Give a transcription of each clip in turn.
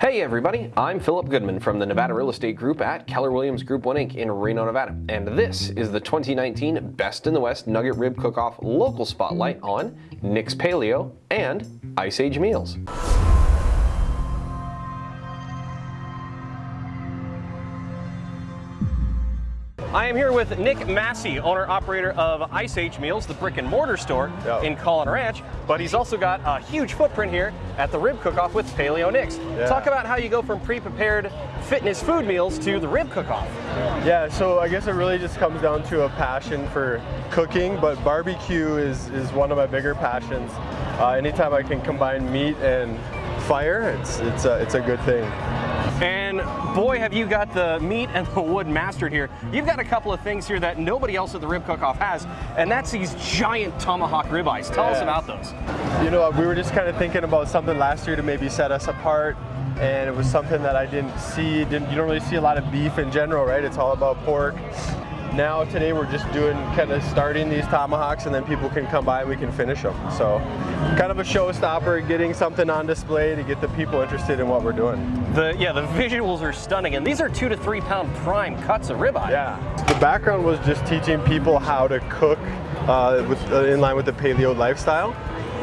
Hey everybody, I'm Philip Goodman from the Nevada Real Estate Group at Keller Williams Group 1 Inc. in Reno, Nevada. And this is the 2019 Best in the West Nugget Rib Cook-Off Local Spotlight on Nick's Paleo and Ice Age Meals. I am here with Nick Massey, owner-operator of Ice Age Meals, the brick and mortar store in Caughlin Ranch, but he's also got a huge footprint here at the Rib Cook-Off with Paleo Nicks. Yeah. Talk about how you go from pre-prepared fitness food meals to the Rib Cook-Off. Yeah, so I guess it really just comes down to a passion for cooking, but barbecue is, is one of my bigger passions. Uh, anytime I can combine meat and fire, it's, it's, a, it's a good thing. And boy, have you got the meat and the wood mastered here. You've got a couple of things here that nobody else at the Rib Cook-Off has, and that's these giant tomahawk ribeyes. Tell us about those. You know, we were just kind of thinking about something last year to maybe set us apart, and it was something that I didn't see. Didn't you don't really see a lot of beef in general, right? It's all about pork. Now today we're just doing kind of starting these tomahawks, and then people can come by and we can finish them. So, kind of a showstopper, getting something on display to get the people interested in what we're doing. The yeah, the visuals are stunning, and these are two to three pound prime cuts of ribeye. Yeah. The background was just teaching people how to cook uh, with, uh, in line with the paleo lifestyle.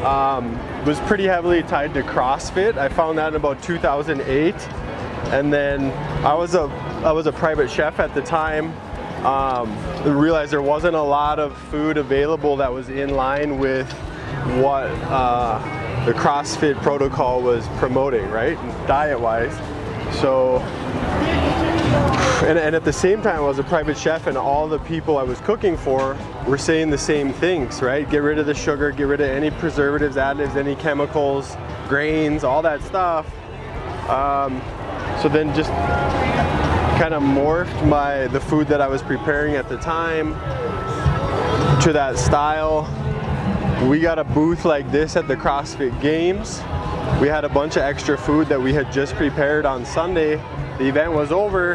Um, was pretty heavily tied to CrossFit. I found that in about 2008, and then I was a I was a private chef at the time. Um, realized there wasn't a lot of food available that was in line with what uh, the CrossFit protocol was promoting, right, diet-wise. So and, and, at the same time, I was a private chef, and all the people I was cooking for were saying the same things, right? Get rid of the sugar, get rid of any preservatives, additives, any chemicals, grains, all that stuff. Um, so then just kind of morphed my the food that I was preparing at the time to that style. We got a booth like this at the CrossFit Games. We had a bunch of extra food that we had just prepared on Sunday. The event was over,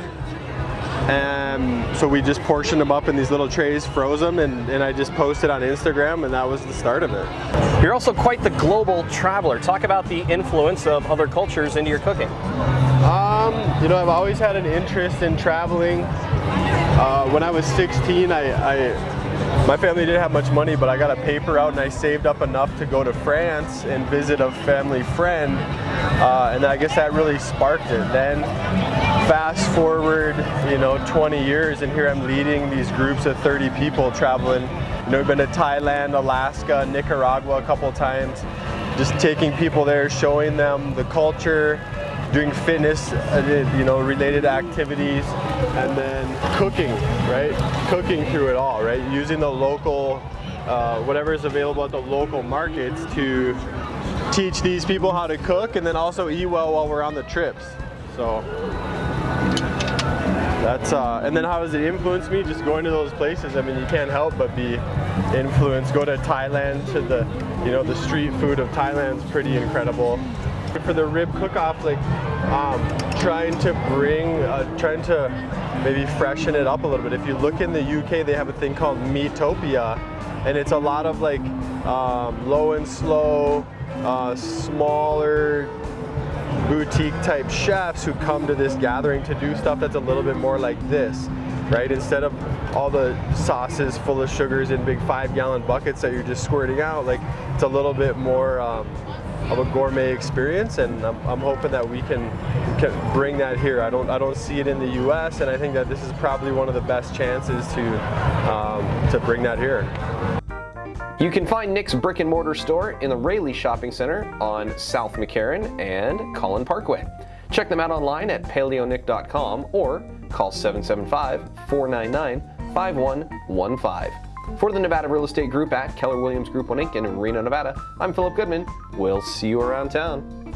and so we just portioned them up in these little trays, froze them, and, and I just posted on Instagram, and that was the start of it. You're also quite the global traveler. Talk about the influence of other cultures into your cooking. Um, you know, I've always had an interest in traveling. Uh, when I was 16, I, I my family didn't have much money, but I got a paper out and I saved up enough to go to France and visit a family friend. Uh, and I guess that really sparked it. Then fast forward, you know, 20 years and here I'm leading these groups of 30 people traveling. You know, we've been to Thailand, Alaska, Nicaragua a couple times. Just taking people there, showing them the culture, doing fitness, uh, you know, related activities, and then cooking, right? Cooking through it all, right? Using the local, uh, whatever is available at the local markets to teach these people how to cook and then also eat well while we're on the trips. So that's, uh, and then how does it influence me? Just going to those places, I mean, you can't help but be influenced. Go to Thailand to the, you know, the street food of Thailand's pretty incredible for the rib cook-off, like um, trying to bring, uh, trying to maybe freshen it up a little bit. If you look in the UK, they have a thing called Meatopia, and it's a lot of like um, low and slow, uh, smaller boutique type chefs who come to this gathering to do stuff that's a little bit more like this, right? Instead of all the sauces full of sugars in big five gallon buckets that you're just squirting out, like it's a little bit more um, of a gourmet experience and I'm, I'm, hoping that we can, can bring that here. I don't, I don't see it in the US and I think that this is probably one of the best chances to, um, to bring that here. You can find Nick's brick and mortar store in the Rayleigh Shopping Center on South McCarran and Caughlin Parkway. Check them out online at paleonick.com or call 775-499-5115. For the Nevada Real Estate Group at Keller Williams Group 1 Inc. in Reno, Nevada, I'm Philip Goodman. We'll see you around town.